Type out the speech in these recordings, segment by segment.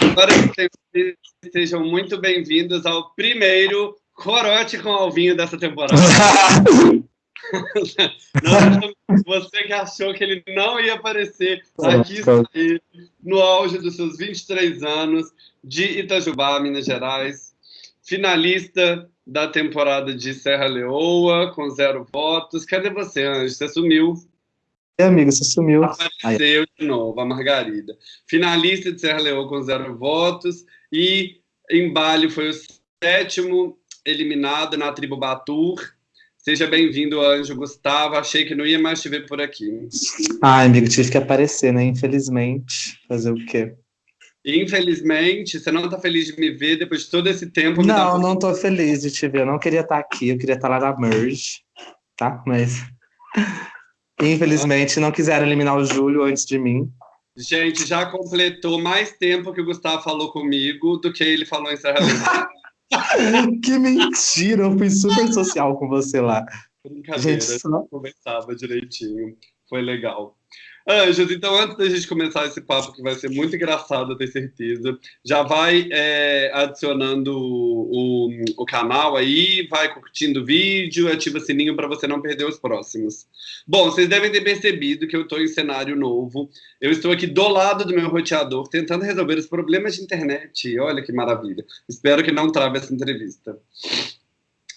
Agora sejam muito bem-vindos ao primeiro Corote com Alvinho dessa temporada. não, você que achou que ele não ia aparecer, aqui no auge dos seus 23 anos, de Itajubá, Minas Gerais, finalista da temporada de Serra Leoa, com zero votos. Cadê você, Anjo? Você sumiu. É, amigo, você sumiu. Apareceu de novo, a Margarida. Finalista de Serra Leoa com zero votos e em Bali foi o sétimo eliminado na tribo Batur. Seja bem-vindo, Anjo Gustavo. Achei que não ia mais te ver por aqui. Ai, amigo, tive que aparecer, né? Infelizmente. Fazer o quê? Infelizmente, você não está feliz de me ver depois de todo esse tempo? Não, não estou feliz de te ver. Eu não queria estar aqui, eu queria estar lá na Merge, tá? Mas Infelizmente, não quiseram eliminar o Júlio antes de mim. Gente, já completou mais tempo que o Gustavo falou comigo do que ele falou em Serra Que mentira! Eu fui super social com você lá. Brincadeira, gente, só... conversava direitinho. Foi legal. Anjos, então antes da gente começar esse papo, que vai ser muito engraçado, eu tenho certeza, já vai é, adicionando o, o, o, canal aí, vai curtindo o vídeo, ativa o sininho para você não perder os próximos. Bom, vocês devem ter percebido que eu estou em cenário novo. Eu estou aqui do lado do meu roteador, tentando resolver os problemas de internet. Olha que maravilha. Espero que não trave essa entrevista.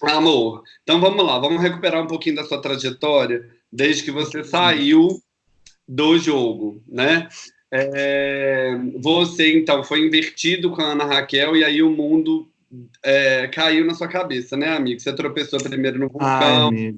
Amor, então vamos lá, vamos recuperar um pouquinho da sua trajetória, desde que você saiu do jogo, né? É, você, então, foi invertido com a Ana Raquel e aí o mundo é, caiu na sua cabeça, né, amigo? Você tropeçou primeiro no vulcão, Ai,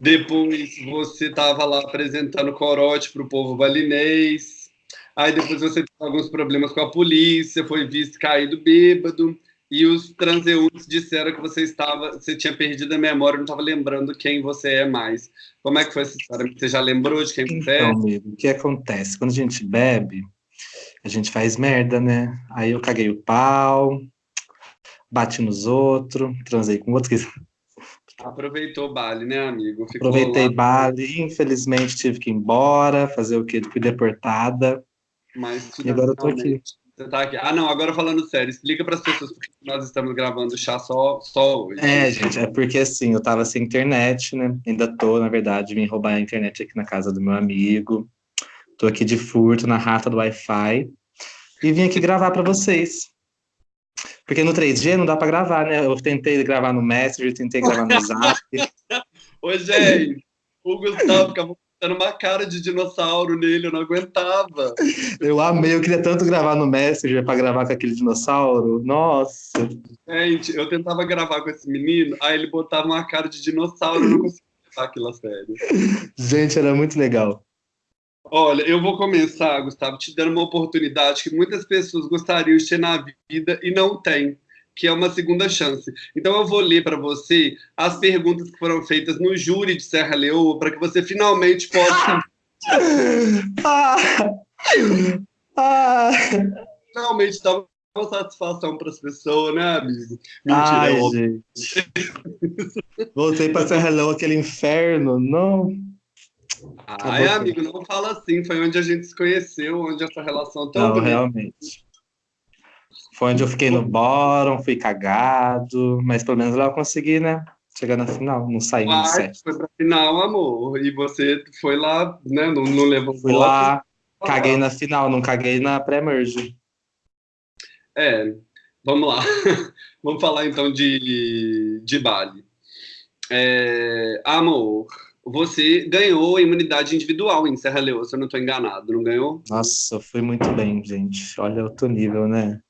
depois você estava lá apresentando corote para o povo balinês, aí depois você teve alguns problemas com a polícia, foi visto caído bêbado, e os transeuntes disseram que você estava, você tinha perdido a memória, não estava lembrando quem você é mais. Como é que foi essa história? Você já lembrou de quem então, você é? Então, amigo, o que acontece? Quando a gente bebe, a gente faz merda, né? Aí eu caguei o pau, bati nos outros, transei com outros. Aproveitou o baile, né, amigo? Ficou Aproveitei lá... baile, infelizmente tive que ir embora, fazer o quê? Fui deportada. Mas, e agora eu tô aqui. Você tá aqui. Ah, não, agora falando sério, explica para as pessoas por que nós estamos gravando chá só, só hoje. É, gente, é porque assim, eu tava sem internet, né? Ainda tô, na verdade, vim roubar a internet aqui na casa do meu amigo. Tô aqui de furto na rata do Wi-Fi e vim aqui gravar para vocês. Porque no 3G não dá para gravar, né? Eu tentei gravar no Messenger, tentei gravar no Zap. Ô, gente, o Gustavo ficava era uma cara de dinossauro nele, eu não aguentava. Eu amei, eu queria tanto gravar no Messenger para gravar com aquele dinossauro. Nossa. Gente, eu tentava gravar com esse menino, aí ele botava uma cara de dinossauro, eu não conseguia levar aquilo a sério. Gente, era muito legal. Olha, eu vou começar, Gustavo, te dando uma oportunidade que muitas pessoas gostariam de ter na vida e não têm que é uma segunda chance. Então eu vou ler para você as perguntas que foram feitas no júri de Serra Leoa para que você finalmente possa ah, ah, finalmente dar uma satisfação para as pessoas, né, amigo? Mentira, Ai, é gente. Voltei para Serra Leoa, aquele inferno, não. Ai, amigo, não fala assim. Foi onde a gente se conheceu, onde essa relação tão Não, realmente. Foi onde eu fiquei no bórum, fui cagado, mas pelo menos lá eu consegui, né? Chegar na final, não saí no set. Foi pra final, amor. E você foi lá, né? Não, não levou Fui voto. lá, caguei na final, não caguei na pré-merge. É, vamos lá. vamos falar então de, de Bali. É, amor, você ganhou imunidade individual em Serra Leoa, se eu não estou enganado, não ganhou? Nossa, foi muito bem, gente. Olha outro nível, né?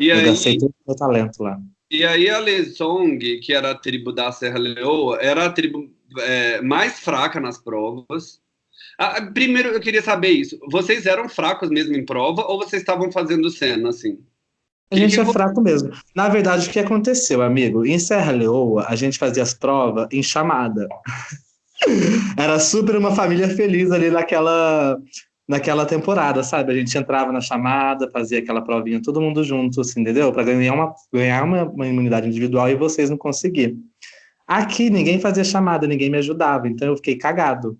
E eu aí, todo o meu talento lá. E aí a Lesong, que era a tribo da Serra Leoa, era a tribo é, mais fraca nas provas. Ah, primeiro, eu queria saber isso. Vocês eram fracos mesmo em prova ou vocês estavam fazendo cena, assim? A gente que é fraco mesmo. Na verdade, o que aconteceu, amigo? Em Serra Leoa, a gente fazia as provas em chamada. Era super uma família feliz ali naquela naquela temporada, sabe? A gente entrava na chamada, fazia aquela provinha todo mundo junto, assim, entendeu? Para ganhar, uma, ganhar uma, uma, imunidade individual e vocês não conseguiam. Aqui ninguém fazia chamada, ninguém me ajudava, então eu fiquei cagado.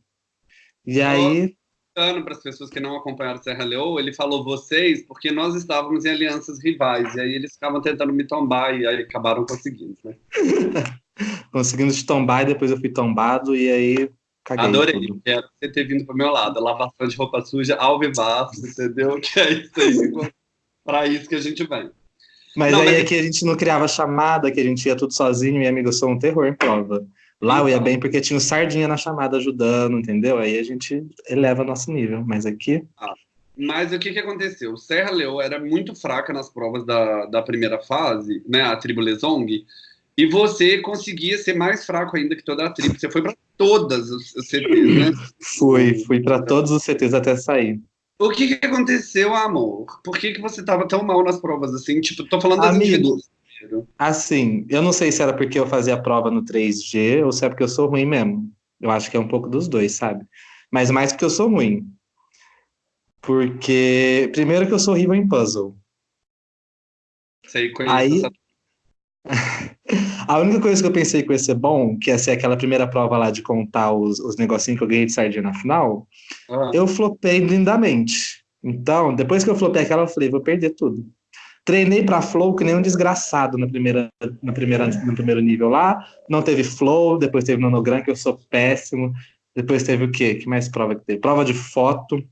E aí explicando para as pessoas que não acompanharam Serra Leoa, ele falou vocês porque nós estávamos em alianças rivais, e aí eles ficavam tentando me tombar, e aí acabaram conseguindo, né? Conseguindo te tombar, e depois eu fui tombado, e aí caguei Adorei, tudo. quero você ter vindo para o meu lado, lavação de roupa suja, ao vivaço, entendeu? Que é isso aí, para isso que a gente vem. Mas Não, aí mas- é que a gente não criava chamada, que a gente ia tudo sozinho, e amigo, eu sou um terror em prova. Lá eu ia bem porque tinha o Sardinha na chamada ajudando, entendeu? Aí a gente eleva nosso nível. Mas aqui, Mas o que, que aconteceu? Serra Leoa era muito fraca nas provas da, da primeira fase, né, a tribo Lesong, e você conseguia ser mais fraco ainda que toda a tribo. Você foi para todas os CTs, né? fui, fui para todos os CTs até sair. O que, que aconteceu, amor? Por que, que você tava tão mal nas provas assim? Tipo, tô falando das individuais. Assim, eu não sei se era porque eu fazia a prova no 3G ou se é porque eu sou ruim mesmo. Eu acho que é um pouco dos dois, sabe? Mas mais porque eu sou ruim. Porque, primeiro, que eu sou horrível em puzzle. Sei, conheço Aí- essa... A única coisa que eu pensei que ia ser bom, que ia ser aquela primeira prova lá de contar os, os negocinhos que eu ganhei de sardinha na final, Ah, eu flopei lindamente. Então, depois que eu flopei aquela, eu falei, vou perder tudo. Treinei pra flow que nem um desgraçado na primeira, na primeira, no primeiro nível lá. Não teve flow, depois teve nonogram, que eu sou péssimo. Depois teve o quê? Que mais prova que teve? Prova de foto,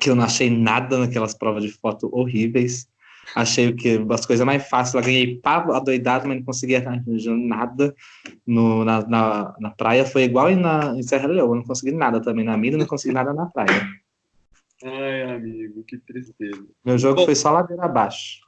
que eu não achei nada naquelas provas de foto horríveis. Achei que as coisas mais fáceis. Eu ganhei pavo adoidado, mas não conseguia arranjar nada no, na, na, na praia. Foi igual em, na, em Serra Leoa. Não consegui nada também na mina, não consegui nada na praia. Ai, amigo, que tristeza. Meu jogo Bom. foi só ladeira abaixo.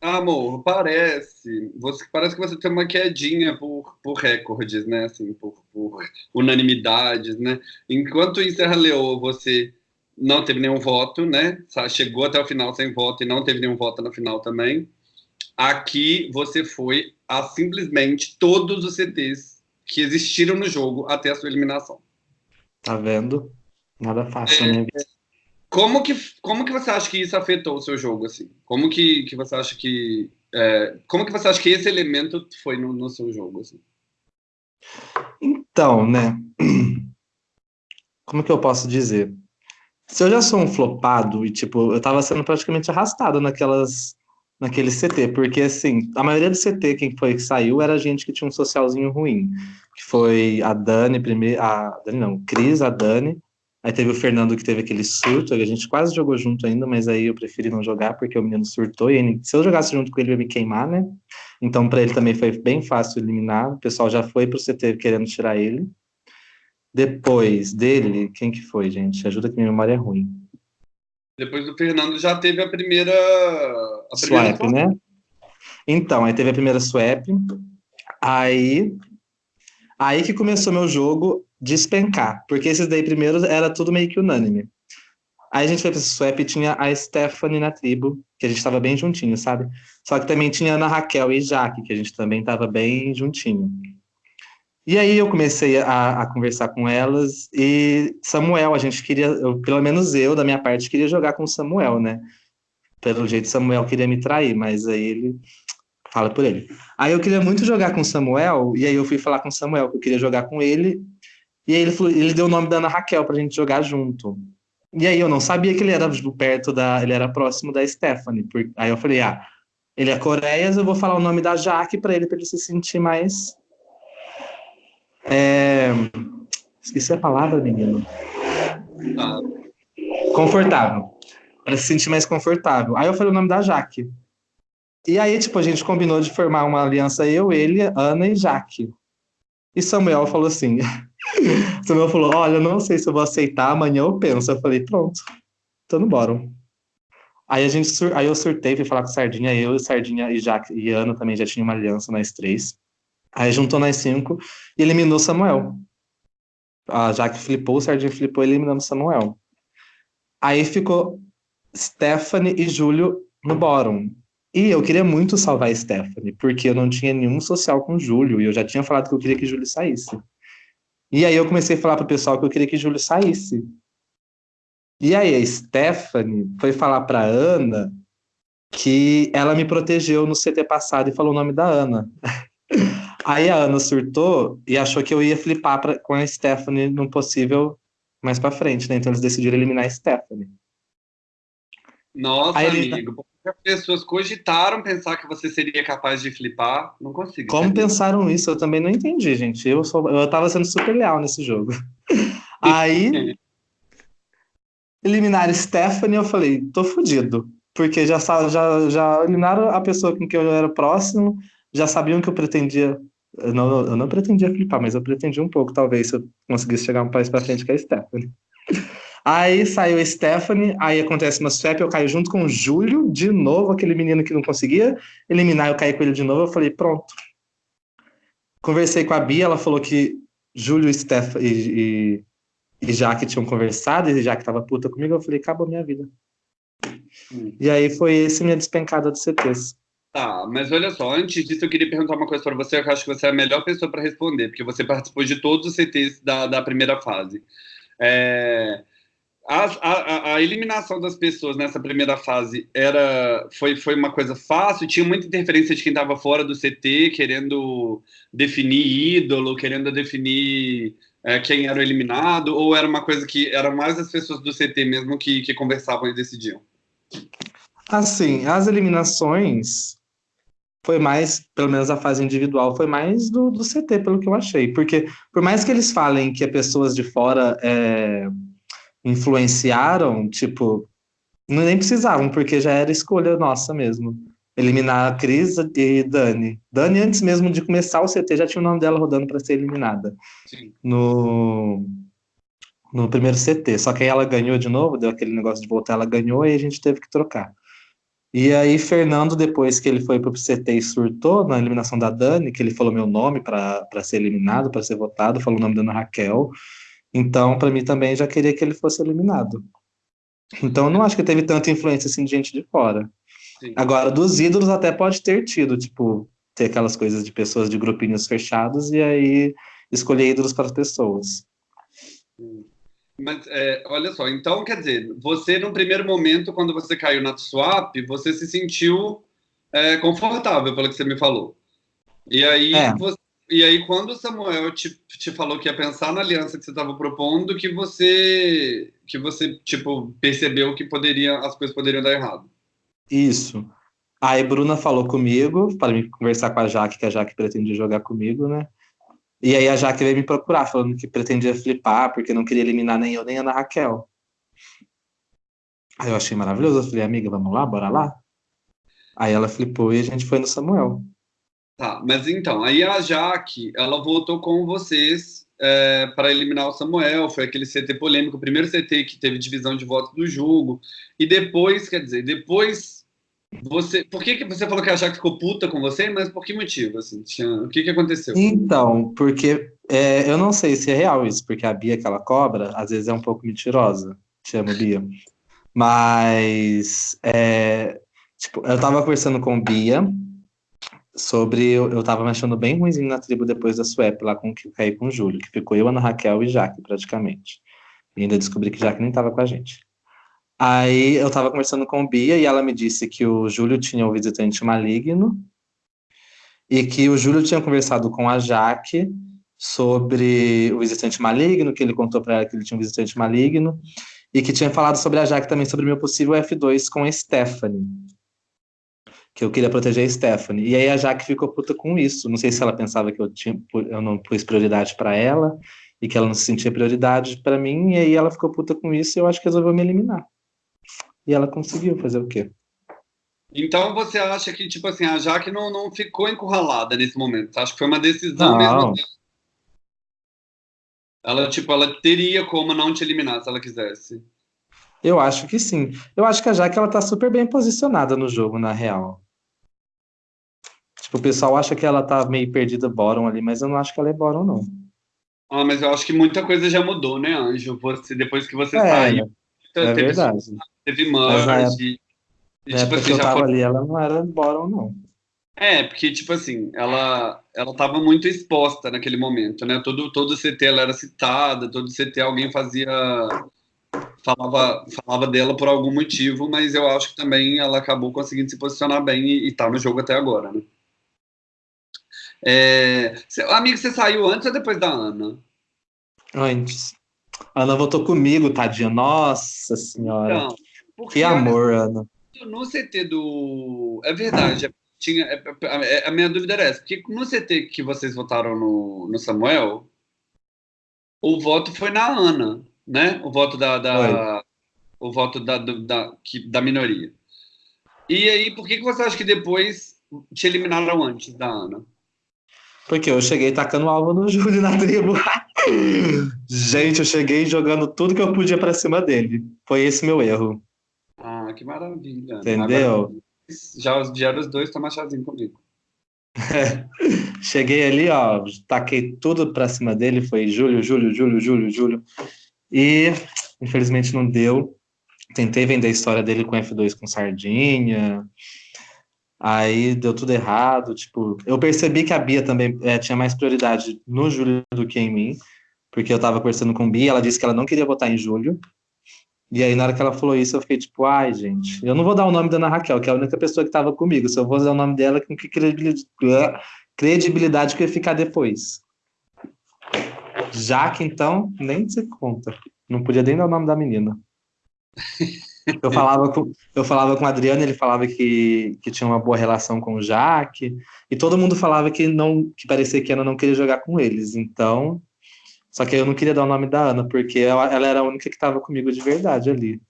Amor, parece, você, parece que você tem uma quedinha por, por recordes, né? Assim, por, por unanimidades, né? Enquanto em Serra Leoa você não teve nenhum voto, né? Chegou até o final sem voto e não teve nenhum voto na final também. Aqui você foi a simplesmente todos os CTs que existiram no jogo até a sua eliminação. Tá vendo? Nada fácil minha vida. Como que, como que você acha que isso afetou o seu jogo, assim? Como que, que você acha que... é, como que você acha que esse elemento foi no, no seu jogo, assim? Então, né? Como que eu posso dizer? Se eu já sou um flopado e, tipo, eu tava sendo praticamente arrastado naquelas, naquele CT, porque, assim, a maioria do CT, quem foi que saiu, era gente que tinha um socialzinho ruim. Que foi a Dani primeiro, a Dani não, Cris, a Dani, aí teve o Fernando que teve aquele surto, a gente quase jogou junto ainda, mas aí eu preferi não jogar porque o menino surtou, e ele- se eu jogasse junto com ele, ia me queimar, né? Então, para ele também foi bem fácil eliminar. O pessoal já foi pro CT querendo tirar ele. Depois dele, quem que foi, gente? Ajuda que minha memória é ruim. Depois do Fernando já teve a primeira... A primeira Swap, né? Então, aí teve a primeira swap. Aí, aí que começou meu jogo despencar. Porque esses daí primeiros era tudo meio que unânime. Aí a gente foi pra esse swap e tinha a Stephanie na tribo, que a gente tava bem juntinho, sabe? Só que também tinha a Ana Raquel e Jaque, que a gente também tava bem juntinho. E aí eu comecei a, a conversar com elas e Samuel, a gente queria, eu, pelo menos eu, da minha parte, queria jogar com Samuel, né? Pelo jeito Samuel queria me trair, mas aí ele fala por ele. Aí eu queria muito jogar com Samuel, e aí eu fui falar com Samuel que eu queria jogar com ele, e aí ele, falou, ele deu o nome da Ana Raquel pra gente jogar junto. E aí eu não sabia que ele era perto da, ele era próximo da Stephanie. Por, aí eu falei, ah, ele é Coreias, eu vou falar o nome da Jaque pra ele, pra ele se sentir mais é... Esqueci a palavra, menino. Ah, Confortável. Para se sentir mais confortável. Aí eu falei o nome da Jaque. E aí, tipo, a gente combinou de formar uma aliança, eu, ele, Ana e Jaque. E Samuel falou assim. Samuel falou: Olha, não sei se eu vou aceitar, amanhã eu penso. Eu falei: Pronto, tô no bórum. Aí, a gente aí eu surtei, fui falar com Sardinha, eu, Sardinha e Jaque e Ana também já tinha uma aliança, nós três. Aí juntou nós cinco e eliminou Samuel. A Jaque flipou, o Sardinha flipou, eliminando Samuel. Aí ficou Stephanie e Júlio no bórum. E eu queria muito salvar a Stephanie, porque eu não tinha nenhum social com o Júlio, e eu já tinha falado que eu queria que Júlio saísse. E aí eu comecei a falar pro pessoal que eu queria que Júlio saísse. E aí a Stephanie foi falar pra Ana que ela me protegeu no CT passado e falou o nome da Ana. Aí a Ana surtou e achou que eu ia flipar pra, com a Stephanie num possível mais pra frente, né? Então eles decidiram eliminar a Stephanie. Nossa, ele- amigo, as pessoas cogitaram pensar que você seria capaz de flipar, não consigo. Como entender. pensaram isso? Eu também não entendi, gente. Eu, sou, eu tava sendo super leal nesse jogo. Aí, eliminaram Stephanie, eu falei, tô fudido. Porque já, já, já eliminaram a pessoa com quem eu era próximo, já sabiam que eu pretendia. Eu não, eu não pretendia flipar, mas eu pretendia um pouco, talvez, se eu conseguisse chegar um país pra frente com a Stephanie. Aí saiu a Stephanie, aí acontece uma swap, eu caio junto com o Júlio, de novo, aquele menino que não conseguia eliminar, eu caí com ele de novo, eu falei, pronto. Conversei com a Bia, ela falou que Júlio, Steph e, e, e Jaque tinham conversado, e Jaque tava puta comigo, eu falei, acabou minha vida. Hum. E aí foi esse minha despencada do CTs. Tá, mas olha só, antes disso eu queria perguntar uma coisa para você, que eu acho que você é a melhor pessoa para responder, porque você participou de todos os CTs da, da primeira fase. É, a, a- a eliminação das pessoas nessa primeira fase era foi, foi uma coisa fácil? Tinha muita interferência de quem estava fora do CT, querendo definir ídolo, querendo definir é, quem era o eliminado, ou era uma coisa que eram mais as pessoas do CT mesmo que, que conversavam e decidiam? Assim, as eliminações foi mais, pelo menos a fase individual, foi mais do, do CT, pelo que eu achei. Porque, por mais que eles falem que as pessoas de fora é, influenciaram, tipo, não- nem precisavam, porque já era escolha nossa mesmo. Eliminar a Cris e Dani. Dani, antes mesmo de começar o CT, já tinha o nome dela rodando para ser eliminada Sim. no, no primeiro CT. Só que aí ela ganhou de novo, deu aquele negócio de voltar, ela ganhou e a gente teve que trocar. E aí, Fernando, depois que ele foi pro CT e surtou na eliminação da Dani, que ele falou meu nome para ser eliminado, para ser votado, falou o nome da Ana Raquel. Então, para mim também já queria que ele fosse eliminado. Então, não acho que teve tanta influência assim de gente de fora. Sim. Agora, dos ídolos até pode ter tido, tipo, ter aquelas coisas de pessoas de grupinhos fechados e aí escolher ídolos para as pessoas. Mas é, olha só, então quer dizer, você no primeiro momento, quando você caiu na swap, você se sentiu é, confortável, pelo que você me falou. E aí, É. você- e aí quando o Samuel te, te falou que ia pensar na aliança que você estava propondo, que você, que você tipo percebeu que poderia, as coisas poderiam dar errado. Isso. Aí Bruna falou comigo para me conversar com a Jaque, que a Jaque pretendia jogar comigo, né? E aí a Jaque veio me procurar, falando que pretendia flipar, porque não queria eliminar nem eu nem a Ana Raquel. Aí eu achei maravilhoso, eu falei, amiga, vamos lá, bora lá? Aí ela flipou e a gente foi no Samuel. Tá, mas então, aí a Jaque, ela voltou com vocês para eliminar o Samuel, foi aquele CT polêmico, o primeiro CT que teve divisão de votos do jogo, e depois, quer dizer, depois você, por que, que você falou que a Jaque ficou puta com você, mas por que motivo, assim, tinha, o que que aconteceu? Então, porque é, eu não sei se é real isso, porque a Bia que ela cobra, às vezes é um pouco mentirosa. Te amo, Bia. Mas, é, tipo, eu tava conversando com Bia sobre. Eu, eu tava me achando bem ruimzinho na tribo depois da swap, lá com que caí com o Júlio, que ficou eu, Ana Raquel e Jaque, praticamente. E ainda descobri que Jaque nem tava com a gente. Aí eu tava conversando com Bia e ela me disse que o Júlio tinha um visitante maligno e que o Júlio tinha conversado com a Jaque sobre o visitante maligno, que ele contou para ela que ele tinha um visitante maligno, e que tinha falado sobre a Jaque também, sobre o meu possível F2 com a Stephanie. Que eu queria proteger a Stephanie. E aí a Jaque ficou puta com isso. Não sei se ela pensava que eu, tinha, eu não pus prioridade para ela, e que ela não se sentia prioridade para mim, e aí ela ficou puta com isso e eu acho que resolveu me eliminar. E ela conseguiu fazer o quê? Então você acha que, tipo assim, a Jaque não, não ficou encurralada nesse momento? Você acha que foi uma decisão Não. mesmo dela? Ela, tipo, ela teria como não te eliminar se ela quisesse. Eu acho que sim. Eu acho que a Jaque ela tá super bem posicionada no jogo, na real. Tipo, o pessoal acha que ela tá meio perdida bottom ali, mas eu não acho que ela é bottom, não. Ah, mas eu acho que muita coisa já mudou, né, Anjo? Você, depois que você É, saiu, É teve, verdade. Teve merge. E, tipo assim, eu já tava foi- ali, ela não era bottom, não. É, porque, tipo assim, ela, ela tava muito exposta naquele momento, né? Todo, todo CT ela era citada, todo CT alguém fazia. Falava, falava dela por algum motivo, mas eu acho que também ela acabou conseguindo se posicionar bem e, e tá no jogo até agora, né? É, cê- amigo, você saiu antes ou depois da Ana? Antes. A Ana votou comigo, tadinha. Nossa senhora. Então, que amor, Ana. No CT do. É verdade. Tinha, é, é, a minha dúvida era essa. Porque no CT que vocês votaram no, no Samuel, o voto foi na Ana, né? O voto da. da o voto da, da, da minoria. E aí, por que, que você acha que depois te eliminaram antes da Ana? Porque eu cheguei tacando alvo no Júlio na tribo. Gente, eu cheguei jogando tudo que eu podia para cima dele. Foi esse meu erro. Ah, que maravilha. Entendeu? Agora, já vieram os dois tomar chazinho comigo. cheguei ali, ó, taquei tudo para cima dele. Foi Júlio, Júlio, Júlio, Júlio, Júlio. E infelizmente não deu. Tentei vender a história dele com F2 com sardinha. Aí deu tudo errado, tipo, eu percebi que a Bia também é, tinha mais prioridade no Júlio do que em mim, porque eu tava conversando com a Bia, ela disse que ela não queria votar em Júlio, e aí na hora que ela falou isso, eu fiquei tipo, ai, gente, eu não vou dar o nome da Ana Raquel, que é a única pessoa que tava comigo, se eu vou dar o nome dela, com que credibilidade, que ia ficar depois? Já que então, nem se conta, não podia nem dar o nome da menina. Eu falava com, eu falava com o Adriano, ele falava que, que tinha uma boa relação com o Jaque, e todo mundo falava que não que parecia que Ana não queria jogar com eles. Então, só que eu não queria dar o nome da Ana, porque ela, ela era a única que estava comigo de verdade ali.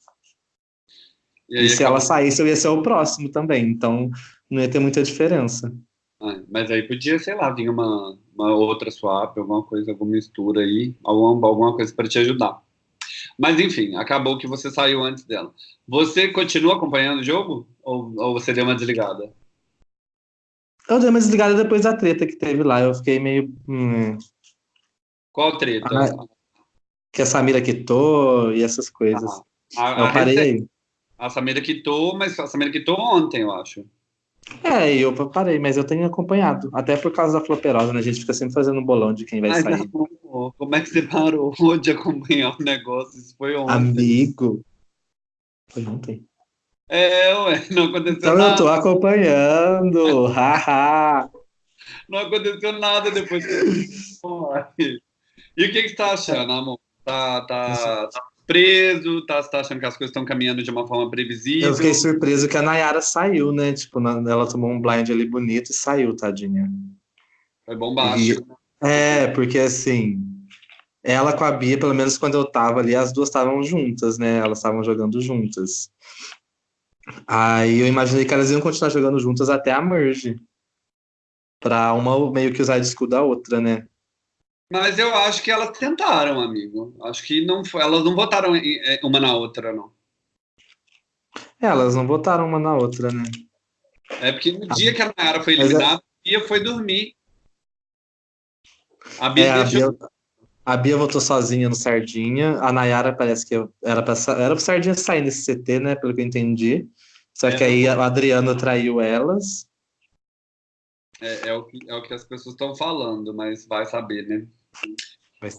E, aí, e se ela saísse, eu ia ser o próximo também, então não ia ter muita diferença. Ah, mas aí podia, sei lá, vir uma, uma outra swap, alguma coisa, alguma mistura aí, alguma, alguma coisa para te ajudar. Mas enfim, acabou que você saiu antes dela. Você continua acompanhando o jogo? Ou, ou você deu uma desligada? Eu dei uma desligada depois da treta que teve lá. Eu fiquei meio. Hum... Qual treta? Ah, que a Samira quitou e essas coisas. Ah, a, eu parei aí. A Samira quitou, mas a Samira quitou ontem, eu acho. É, eu parei, mas eu tenho acompanhado. Até por causa da floperosa, né? A gente fica sempre fazendo um bolão de quem vai Ai, sair. Não, como é que você parou de acompanhar o negócio? Isso foi ontem. Amigo. Foi ontem. É, ué, não aconteceu então nada. eu tô acompanhando. Haha. não aconteceu nada depois que E o que, que você tá achando, amor? Tá, tá, tá surpreso? Tá, tá achando que as coisas estão caminhando de uma forma previsível? Eu fiquei surpreso que a Nayara saiu, né? Tipo, ela tomou um blind ali bonito e saiu, tadinha. Foi bombástico. E, é, porque assim, ela com a Bia, pelo menos quando eu tava ali, as duas estavam juntas, né? Elas estavam jogando juntas. Aí eu imaginei que elas iam continuar jogando juntas até a merge. Pra uma meio que usar de escudo da outra, né? Mas eu acho que elas tentaram, amigo. Acho que não foi, elas não votaram é, uma na outra, não. É, elas não votaram uma na outra, né? É porque no dia que a Nayara foi é eliminada, é... a Bia foi dormir. A Bia, é, deixou... a, Bia, a Bia votou sozinha no Sardinha. A Nayara parece que era pra, era Sardinha sair nesse CT, né? Pelo que eu entendi. Só é, que aí a Adriana traiu elas. É, é, o, que, é o que as pessoas estão falando, mas vai saber, né?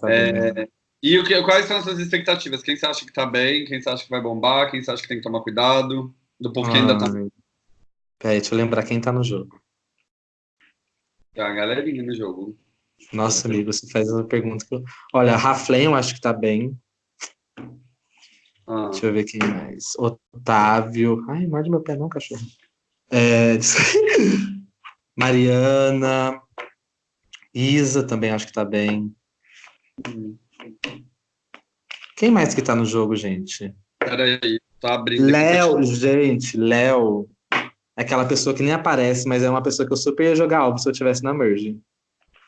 É? E o que, quais são as suas expectativas? Quem você acha que tá bem? Quem você acha que vai bombar? Quem você acha que tem que tomar cuidado? Do povo que ainda tá. Peraí, deixa eu lembrar quem tá no jogo. Tá a galerinha no jogo. Nossa, amigo, você faz uma pergunta que eu... Olha, Raflem eu acho que tá bem. Ah. Deixa eu ver quem mais. Otávio. Ai, morde meu pé não, cachorro. É... Mariana. Isa também acho que tá bem. Quem mais que tá no jogo, gente? Peraí, tá abrindo. Léo, gente, Léo. É aquela pessoa que nem aparece, mas é uma pessoa que eu super ia jogar algo se eu tivesse na Merge.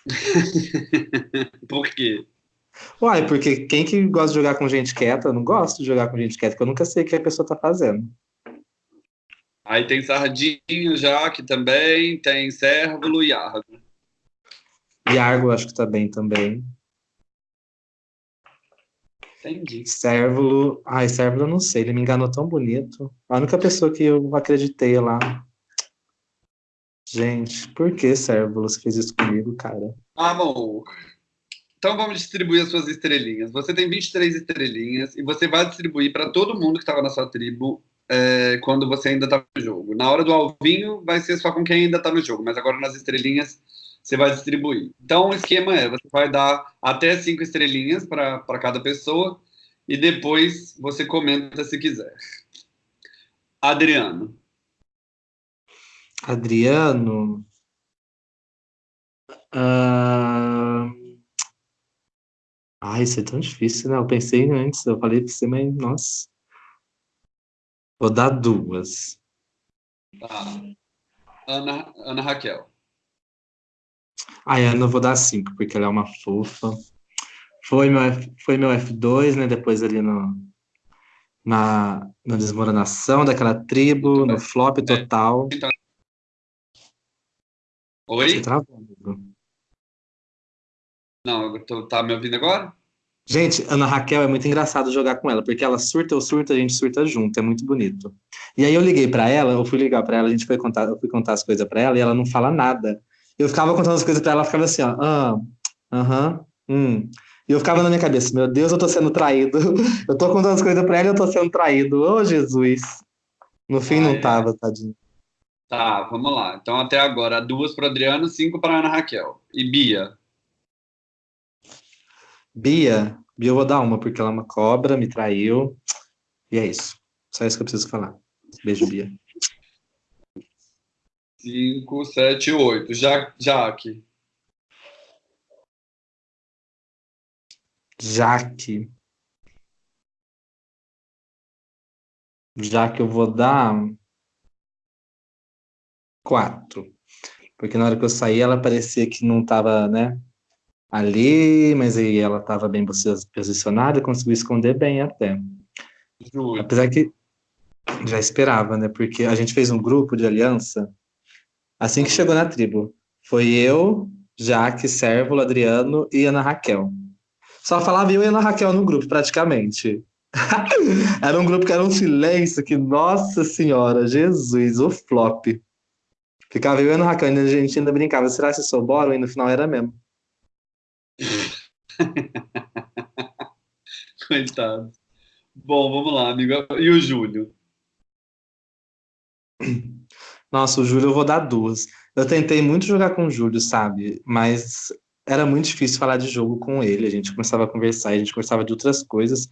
Por quê? Uai, porque quem que gosta de jogar com gente quieta? Eu não gosto de jogar com gente quieta, porque eu nunca sei o que a pessoa tá fazendo. Aí tem Sardinho já, que também, tem Cérvulo e Argo. Iargo acho que tá bem também. Entendi. Cérvulo. Ai, Cérvulo eu não sei, ele me enganou tão bonito. A única pessoa que eu acreditei lá. Gente, por que, Cérvulo, você fez isso comigo, cara? Amor. Então vamos distribuir as suas estrelinhas. Você tem 23 estrelinhas e você vai distribuir para todo mundo que estava na sua tribo é, quando você ainda está no jogo. Na hora do alvinho vai ser só com quem ainda está no jogo, mas agora nas estrelinhas você vai distribuir. Então, o esquema é: você vai dar até cinco estrelinhas para cada pessoa e depois você comenta se quiser. Adriano. Adriano. Uh... Ai, isso é tão difícil, né? Eu pensei antes, eu falei pra você, mas nossa. Vou dar duas. Tá. Ana, Ana Raquel. A Ana eu vou dar cinco, porque ela é uma fofa. Foi meu, foi meu F2, né? Depois ali no, na, na desmoronação daquela tribo, no flop total. Oi? Você travou, Não, tô, tá me ouvindo agora? Gente, Ana Raquel é muito engraçado jogar com ela, porque ela surta, eu surto, a gente surta junto, é muito bonito. E aí eu liguei para ela, eu fui ligar para ela, a gente foi contar, eu fui contar as coisas para ela e ela não fala nada. Eu ficava contando as coisas para ela, ficava assim, ó, ah, aham, hum. E eu ficava na minha cabeça, meu Deus, eu tô sendo traído. Eu tô contando as coisas pra ela e eu tô sendo traído. Ô, oh, Jesus. No fim não tava, tadinho. Tá, vamos lá. Então até agora, duas para Adriano, cinco para Ana Raquel. E Bia? Bia? Bia eu vou dar uma, porque ela é uma cobra, me traiu. E é isso. Só isso que eu preciso falar. Beijo, Bia. Cinco, sete, oito. Ja Jaque. Jaque. Já que eu vou dar quatro. Porque na hora que eu saí, ela parecia que não estava, né, ali, mas aí ela estava bem posicionada conseguiu esconder bem até. Juro. Apesar que já esperava, né? Porque a gente fez um grupo de aliança assim que chegou na tribo. Foi eu, Jaque, Sérvulo, Adriano e Ana Raquel. Só falava eu e Ana Raquel no grupo, praticamente. era um grupo que era um silêncio que, nossa senhora, Jesus, o flop. Ficava eu e Ana Raquel, a gente ainda brincava, será que sou bora? E no final era mesmo. Coitado. Bom, vamos lá, amigo. E o Júlio? Nossa, o Júlio eu vou dar duas. Eu tentei muito jogar com o Júlio, sabe? Mas era muito difícil falar de jogo com ele. A gente começava a conversar, a gente conversava de outras coisas,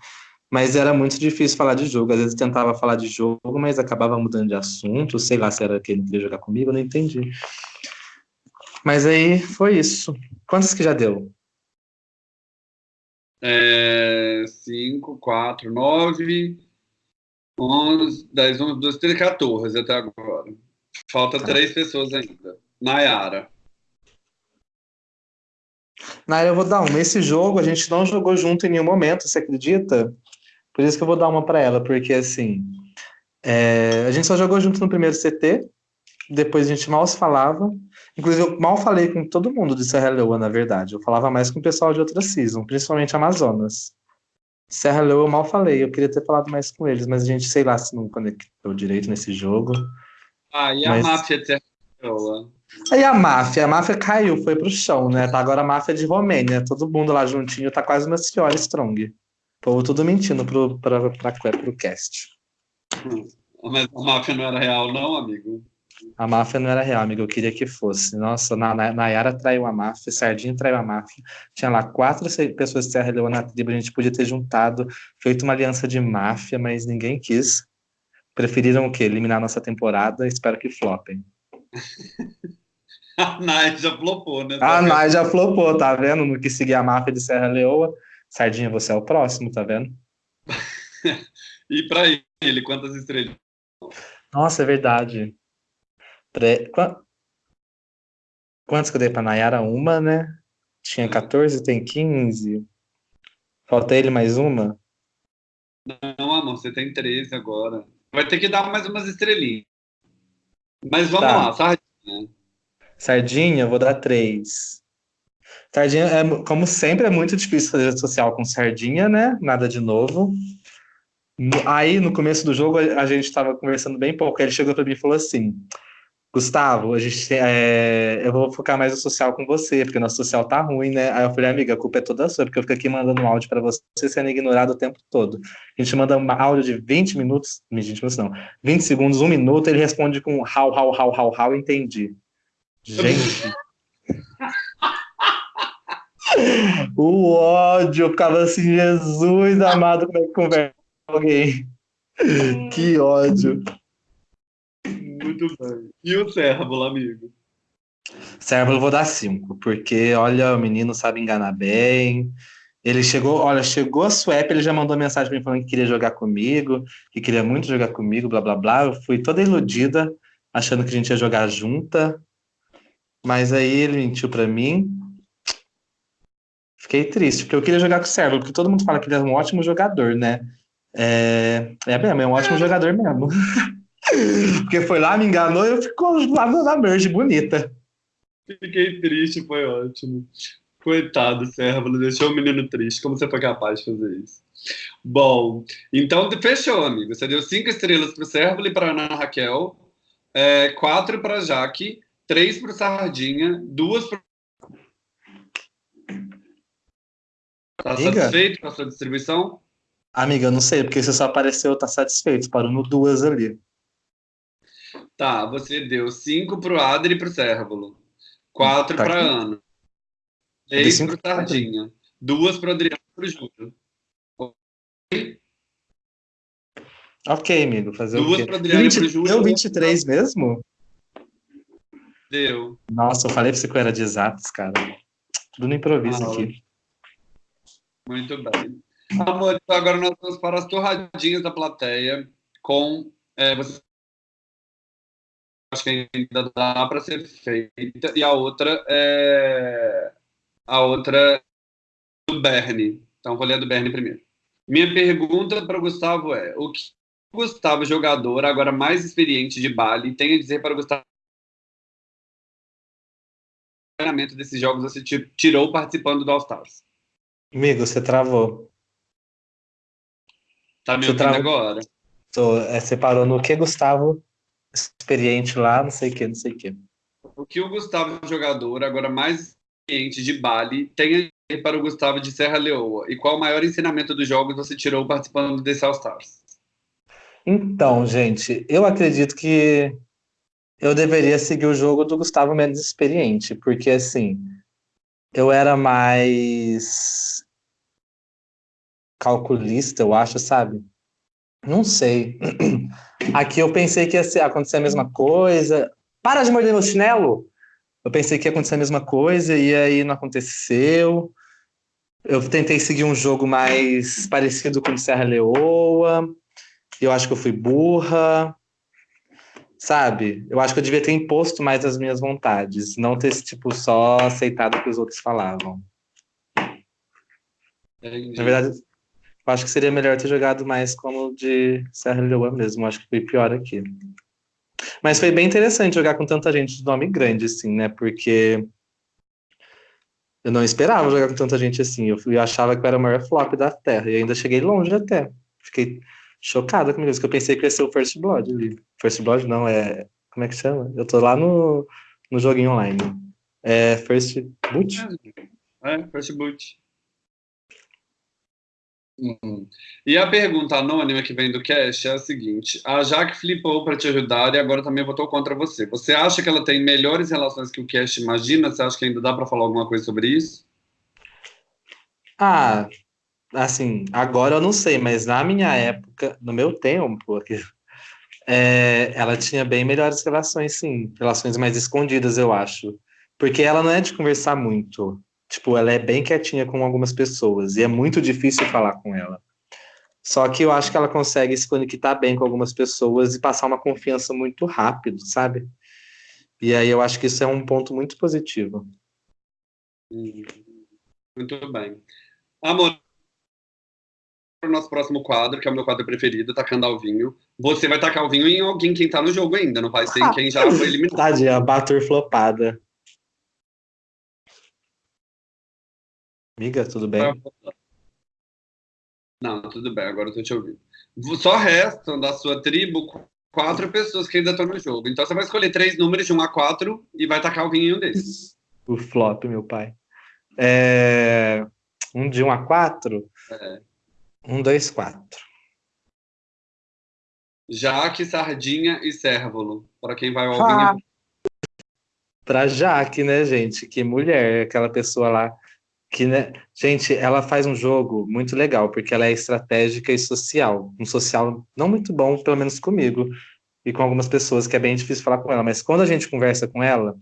mas era muito difícil falar de jogo. Às vezes tentava falar de jogo, mas acabava mudando de assunto. Sei lá se era que ele queria jogar comigo, eu não entendi. Mas aí foi isso. Quantos que já deu? É, 5, 4, 9, 11, 10, 11, 12, 13, 14 até agora. Falta tá. três pessoas ainda. Nayara. Nayara, eu vou dar uma. Esse jogo a gente não jogou junto em nenhum momento, você acredita? Por isso que eu vou dar uma para ela, porque assim, é, a gente só jogou junto no primeiro CT, depois a gente mal se falava. Inclusive, eu mal falei com todo mundo de Serra Leoa, na verdade. Eu falava mais com o pessoal de outra season, principalmente Amazonas. Serra Leoa eu mal falei, eu queria ter falado mais com eles, mas a gente, sei lá, se não conectou direito nesse jogo. Ah, e a mas... máfia de Leoa? Aí a máfia, a máfia caiu, foi pro chão, né? Tá agora a máfia de Romênia, todo mundo lá juntinho, tá quase uma senhora strong. O povo tudo mentindo pro, pra, pra, pra, pro cast. Hum, mas a máfia não era real, não, amigo? A máfia não era real, amigo. Eu queria que fosse. Nossa, na, na, Nayara traiu a máfia, Sardinha traiu a máfia. Tinha lá quatro pessoas de Serra Leoa na tribo. A gente podia ter juntado, feito uma aliança de máfia, mas ninguém quis. Preferiram o quê? Eliminar nossa temporada. Espero que flopem. a Nay já flopou, né? A Nay já flopou, tá vendo? No que seguir a máfia de Serra Leoa. Sardinha, você é o próximo, tá vendo? e para ele, quantas estrelas? Nossa, é verdade. Pre... Quantos que eu dei pra Nayara? Uma, né? Tinha 14, tem 15. Falta ele mais uma? Não, amor, você tem 13 agora. Vai ter que dar mais umas estrelinhas. Mas vamos tá. lá, sardinha. Sardinha, vou dar 3. Sardinha, é, como sempre, é muito difícil fazer social com sardinha, né? Nada de novo. Aí, no começo do jogo, a gente estava conversando bem pouco. Aí ele chegou para mim e falou assim: Gustavo, a gente, é, eu vou focar mais no social com você, porque nosso social tá ruim, né? Aí eu falei, amiga, a culpa é toda sua, porque eu fico aqui mandando um áudio para você sendo ignorado o tempo todo. A gente manda um áudio de 20 minutos, 20 minutos não, 20 segundos, um minuto, ele responde com how, how, how, how, how, entendi. Gente. o ódio, eu ficava assim, Jesus amado, como é que conversa com alguém? que ódio. Muito bem. E o Cérvulo, amigo? Cérvulo eu vou dar cinco, porque, olha, o menino sabe enganar bem. Ele chegou, olha, chegou a Swap, ele já mandou mensagem para mim falando que queria jogar comigo, que queria muito jogar comigo, blá blá blá. Eu fui toda iludida, achando que a gente ia jogar junta. Mas aí ele mentiu para mim. Fiquei triste, porque eu queria jogar com o Cérvulo, porque todo mundo fala que ele é um ótimo jogador, né? É, é mesmo, é um ótimo jogador mesmo. porque foi lá, me enganou e eu ficou lá na merge bonita. Fiquei triste, foi ótimo. Coitado, Cérvulo, deixou o menino triste. Como você foi capaz de fazer isso? Bom, então fechou, amigo. Você deu cinco estrelas para o e para Ana Raquel, é, quatro para Jaque, três para Sardinha, duas para. Tá satisfeito com a sua distribuição? Amiga, eu não sei, porque você só apareceu, tá satisfeito. Parou no duas ali. Tá, você deu cinco pro Adri e pro Cérvulo. Quatro tá para Ana. Três para Sardinha. Duas para Adriano e para Júlio. Ok, amigo. Fazer Duas para Adriano 20, e para Júlio. Deu 23 mesmo? Deu. Nossa, eu falei para você que eu era de exatos, cara. Tudo no improviso ah, aqui. Muito bem. Amor, então agora nós vamos para as torradinhas da plateia com. É, você acho que ainda dá para ser feita. E a outra é a outra do Bernie. Então vou ler a do Bernie primeiro. Minha pergunta para o Gustavo é: o que o Gustavo, jogador, agora mais experiente de Bali, tem a dizer para o Gustavo desses jogos você tirou participando do All Stars? Amigo, você travou. Tá me ouvindo agora? Tô, é, você parou no que, Gustavo? Experiente lá, não sei o que, não sei o que. O que o Gustavo, jogador, agora mais experiente de Bali, tem para o Gustavo de Serra Leoa? E qual o maior ensinamento dos jogos você tirou participando desse All Stars? Então, gente, eu acredito que eu deveria seguir o jogo do Gustavo menos experiente, porque assim, eu era mais calculista, eu acho, sabe? Não sei. Aqui eu pensei que ia acontecer a mesma coisa. Para de morder meu chinelo! Eu pensei que ia acontecer a mesma coisa e aí não aconteceu. Eu tentei seguir um jogo mais parecido com o Serra Leoa. Eu acho que eu fui burra. Sabe? Eu acho que eu devia ter imposto mais as minhas vontades, não ter tipo só aceitado o que os outros falavam. Entendi. Na verdade, acho que seria melhor ter jogado mais como de Serra Leoa mesmo. Acho que foi pior aqui. Mas foi bem interessante jogar com tanta gente de nome grande, assim, né? Porque eu não esperava jogar com tanta gente assim. Eu, eu achava que eu era o maior flop da Terra. E ainda cheguei longe até. Fiquei chocada comigo, porque eu pensei que ia ser o First Blood. First Blood não, é. Como é que chama? Eu tô lá no, no joguinho online. É First Boot? É, First Boot. Uhum. E a pergunta anônima que vem do cast é a seguinte: a Jaque flipou para te ajudar e agora também votou contra você. Você acha que ela tem melhores relações que o cast imagina? Você acha que ainda dá para falar alguma coisa sobre isso? Ah, assim, agora eu não sei, mas na minha época, no meu tempo, é, ela tinha bem melhores relações, sim, relações mais escondidas, eu acho. Porque ela não é de conversar muito. Tipo, ela é bem quietinha com algumas pessoas e é muito difícil falar com ela. Só que eu acho que ela consegue se conectar bem com algumas pessoas e passar uma confiança muito rápido, sabe? E aí eu acho que isso é um ponto muito positivo. Muito bem. Amor, para o nosso próximo quadro, que é o meu quadro preferido, tacando ao vinho. Você vai tacar o vinho em alguém quem tá no jogo ainda, não vai ser em quem já foi eliminado. Tadinha, bater flopada. Amiga, tudo bem? Não, tudo bem, agora eu tô te ouvindo. Só restam da sua tribo quatro pessoas que ainda estão no jogo. Então você vai escolher três números de um a quatro e vai tacar alguém em um desses. O flop, meu pai. É... Um de um a quatro? É. Um, dois, quatro. Jaque, Sardinha e Cérvulo. Para quem vai ao ah. Para Jaque, né, gente? Que mulher, aquela pessoa lá Que, né? Gente, ela faz um jogo muito legal, porque ela é estratégica e social. Um social não muito bom, pelo menos comigo, e com algumas pessoas, que é bem difícil falar com ela. Mas quando a gente conversa com ela,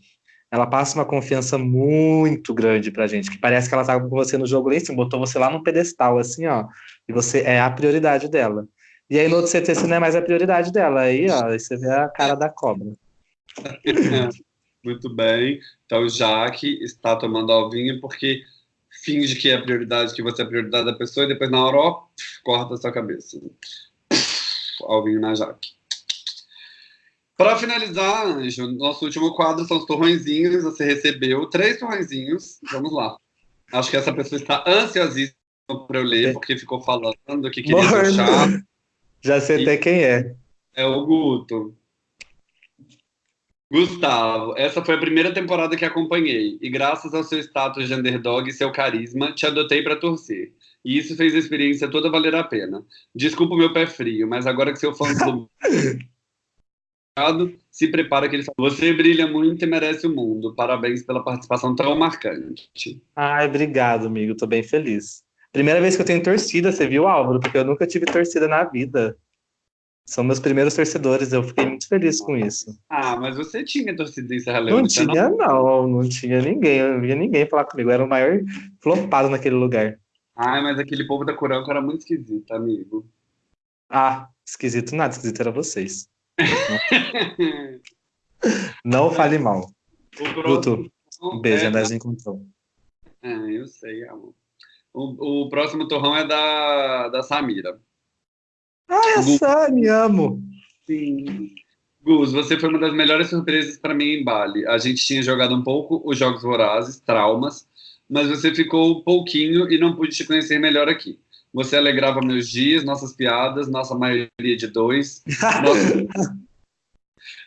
ela passa uma confiança muito grande pra gente, que parece que ela tá com você no jogo cima, botou você lá num pedestal, assim, ó, e você é a prioridade dela. E aí no outro CT você não é mais a prioridade dela, aí, ó, aí você vê a cara da cobra. Muito bem. Então, Jaque está tomando alvinho porque finge que é a prioridade, que você é a prioridade da pessoa, e depois na hora, ó, corta a sua cabeça. Alvinho na Jaque. Para finalizar, Anjo, nosso último quadro são os torrõezinhos. Você recebeu três torrõezinhos. Vamos lá. Acho que essa pessoa está ansiosíssima para eu ler, porque ficou falando que queria Morno. deixar. Já sei até quem é. É o Guto. Gustavo, essa foi a primeira temporada que acompanhei, e graças ao seu status de underdog e seu carisma, te adotei para torcer. E isso fez a experiência toda valer a pena. Desculpa o meu pé frio, mas agora que seu fã do se prepara que ele fala, você brilha muito e merece o mundo. Parabéns pela participação tão marcante. Ai, obrigado, amigo. Tô bem feliz. Primeira vez que eu tenho torcida, você viu, Álvaro? Porque eu nunca tive torcida na vida. São meus primeiros torcedores, eu fiquei muito feliz com isso. Ah, mas você tinha torcida em Serra Leone? Não tinha, não? não, não tinha ninguém, eu não via ninguém falar comigo, eu era o maior flopado naquele lugar. Ah, mas aquele povo da Curanco era muito esquisito, amigo. Ah, esquisito nada, esquisito era vocês. não fale mal. Guto, um beijo, é da... encontrou. É, eu sei, amor. O, o próximo torrão é da, da Samira. Ah, essa, me amo. Sim. Gus, você foi uma das melhores surpresas para mim em Bali. A gente tinha jogado um pouco os Jogos Vorazes, Traumas, mas você ficou um pouquinho e não pude te conhecer melhor aqui. Você alegrava meus dias, nossas piadas, nossa maioria de dois, nossos,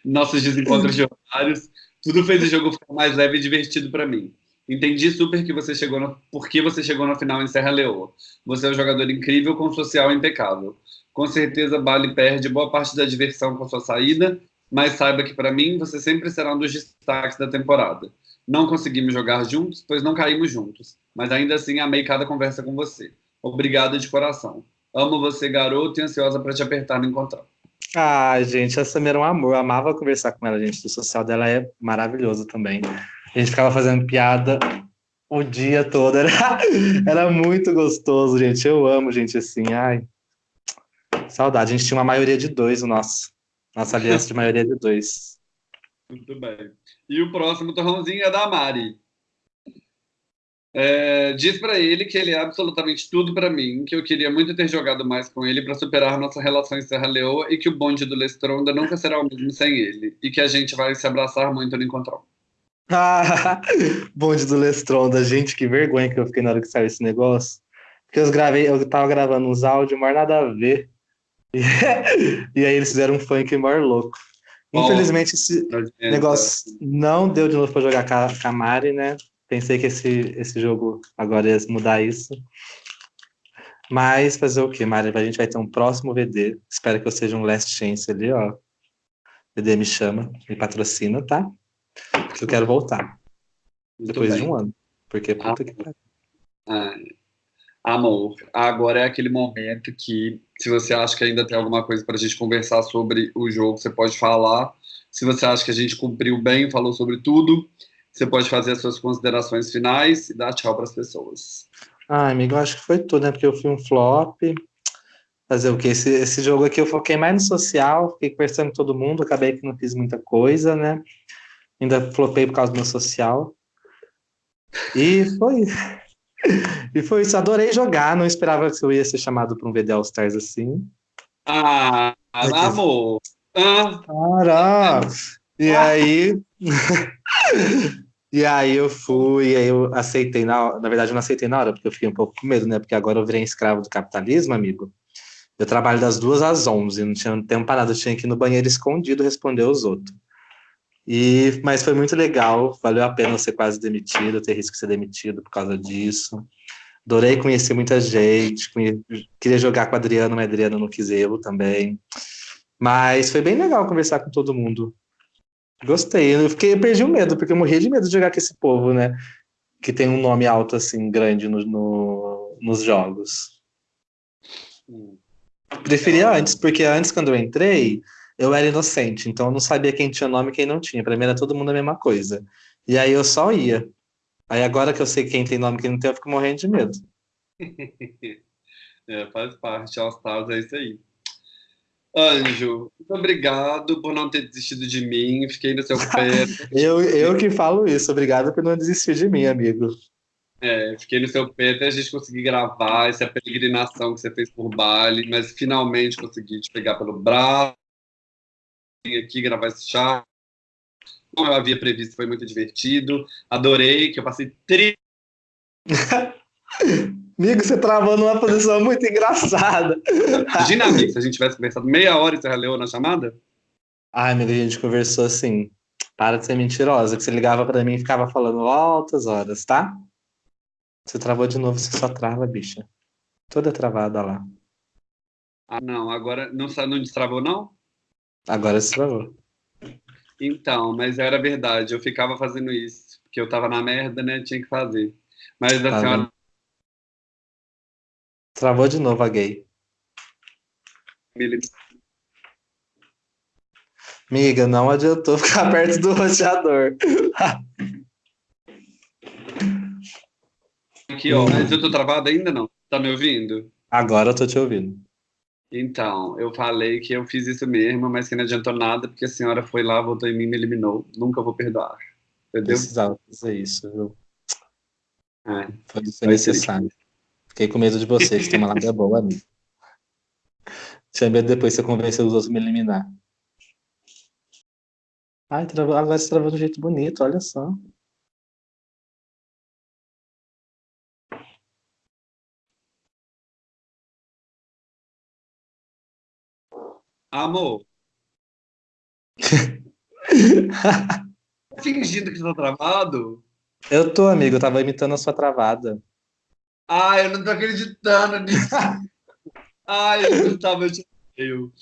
nossos desencontros de horários. Tudo fez o jogo ficar mais leve e divertido para mim. Entendi super que você chegou no, por que você chegou na final em Serra Leoa. Você é um jogador incrível com social impecável. Com certeza, Bali perde boa parte da diversão com sua saída, mas saiba que para mim você sempre será um dos destaques da temporada. Não conseguimos jogar juntos, pois não caímos juntos, mas ainda assim amei cada conversa com você. Obrigado de coração. Amo você, garoto, e ansiosa para te apertar no encontrar. Ah, gente, a Samira é um amor. Eu amava conversar com ela, gente. O social dela é maravilhoso também. A gente ficava fazendo piada o dia todo. Era, era muito gostoso, gente. Eu amo gente assim. Ai, Saudade. A gente tinha uma maioria de dois, o nosso. Nossa aliança de maioria de dois. Muito bem. E o próximo torrãozinho é da Mari. É, diz para ele que ele é absolutamente tudo para mim, que eu queria muito ter jogado mais com ele para superar nossa relação em Serra Leoa e que o bonde do Lestronda nunca será o mesmo sem ele e que a gente vai se abraçar muito no encontro. Ah, bonde do Lestronda, gente, que vergonha que eu fiquei na hora que saiu esse negócio. Porque eu gravei, eu tava gravando uns áudios, mas nada a ver. E, aí eles fizeram um funk maior louco. Infelizmente, esse negócio não deu de novo para jogar com a Mari, né? Pensei que esse, esse jogo agora ia mudar isso. Mas fazer o quê, Mari? A gente vai ter um próximo VD. Espero que eu seja um last chance ali, ó. VD me chama, me patrocina, tá? Porque eu quero voltar. Muito depois bem. de um ano. Porque puta ah, que pariu. Ah, amor, agora é aquele momento que se você acha que ainda tem alguma coisa para a gente conversar sobre o jogo, você pode falar. Se você acha que a gente cumpriu bem, falou sobre tudo, você pode fazer as suas considerações finais e dar tchau para as pessoas. Ah, amigo, acho que foi tudo, né? Porque eu fui um flop. Fazer o quê? Esse, esse jogo aqui eu foquei mais no social, fiquei conversando com todo mundo, acabei que não fiz muita coisa, né? Ainda flopei por causa do meu social. E foi e foi isso, adorei jogar, não esperava que eu ia ser chamado para um VD All Stars assim. Ah, amor! Ah. Para! E aí. e aí eu fui, e aí eu aceitei, na, na verdade eu não aceitei na hora, porque eu fiquei um pouco com medo, né? Porque agora eu virei escravo do capitalismo, amigo. Eu trabalho das duas às onze, não tinha tempo para nada, eu tinha que ir no banheiro escondido responder os outros. E, mas foi muito legal, valeu a pena ser quase demitido, ter risco de ser demitido por causa disso. Adorei conhecer muita gente, queria jogar com a Adriano, mas a Adriano não quis eu também. Mas foi bem legal conversar com todo mundo. Gostei, eu, fiquei, eu perdi o medo, porque eu morria de medo de jogar com esse povo, né? que tem um nome alto assim, grande no, no nos jogos. Preferia antes, porque antes, quando eu entrei, eu era inocente, então eu não sabia quem tinha nome e quem não tinha. Pra mim era todo mundo a mesma coisa. E aí eu só ia. Aí agora que eu sei quem tem nome e quem não tem, eu fico morrendo de medo. é, faz parte, All Stars é isso aí. Anjo, muito obrigado por não ter desistido de mim, fiquei no seu pé. eu, eu que falo isso, obrigado por não desistir de mim, amigo. É, fiquei no seu pé até a gente conseguir gravar essa peregrinação que você fez por Bali, mas finalmente consegui te pegar pelo braço, aqui gravar esse chá. Como eu havia previsto, foi muito divertido. Adorei, que eu passei tri... Amigo, você travou numa posição muito engraçada. Imagina, amigo, se a gente tivesse conversado meia hora e você já leu na chamada? Ai, amigo, a gente conversou assim. Para de ser mentirosa, que você ligava para mim e ficava falando altas horas, tá? Você travou de novo, você só trava, bicha. Toda travada lá. Ah, não, agora não, não destravou, não? Agora se travou. Então, mas era verdade, eu ficava fazendo isso, porque eu tava na merda, né? Tinha que fazer. Mas a tá senhora. Travou de novo a gay. Miga, não adiantou ficar perto do roteador. Aqui, ó, mas eu tô travado ainda não? Tá me ouvindo? Agora eu tô te ouvindo. Então, eu falei que eu fiz isso mesmo, mas que não adiantou nada, porque a senhora foi lá, votou em mim e me eliminou. Nunca vou perdoar. Entendeu? Precisava fazer isso, viu? É, foi, foi necessário. Fiquei com medo de você, que tem uma lábia boa, amigo. Tinha medo depois você convencer os outros a me eliminar. Ai, travou, agora você travou de um jeito bonito, olha só. Amor. Fingindo que tá travado? Eu tô, amigo, eu tava imitando a sua travada. Ai, eu não tô acreditando nisso. Ai, Gustavo, eu te odeio.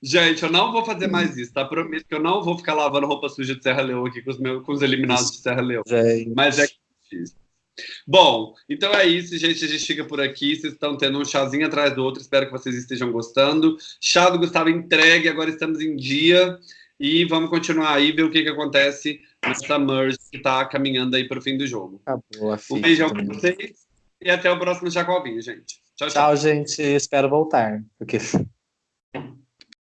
Gente, eu não vou fazer mais isso, tá? Prometo que eu não vou ficar lavando roupa suja de Serra Leoa aqui com os, meus, com os eliminados de Serra Leoa. Gente. Mas é difícil. Bom, então é isso, gente. A gente fica por aqui. Vocês estão tendo um chazinho atrás do outro. Espero que vocês estejam gostando. Chá do Gustavo entregue. Agora estamos em dia. E vamos continuar aí, ver o que, que acontece nessa merge que está caminhando aí para o fim do jogo. Acabou, um beijão para vocês. E até o próximo Jacovinho, gente. Tchau, tchau. Tchau, gente. Espero voltar. Porque...